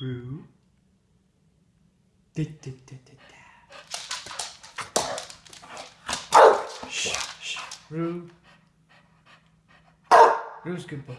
Roo. Da, da, da, da, da. Shh, shh. Roo. Roo's good boy.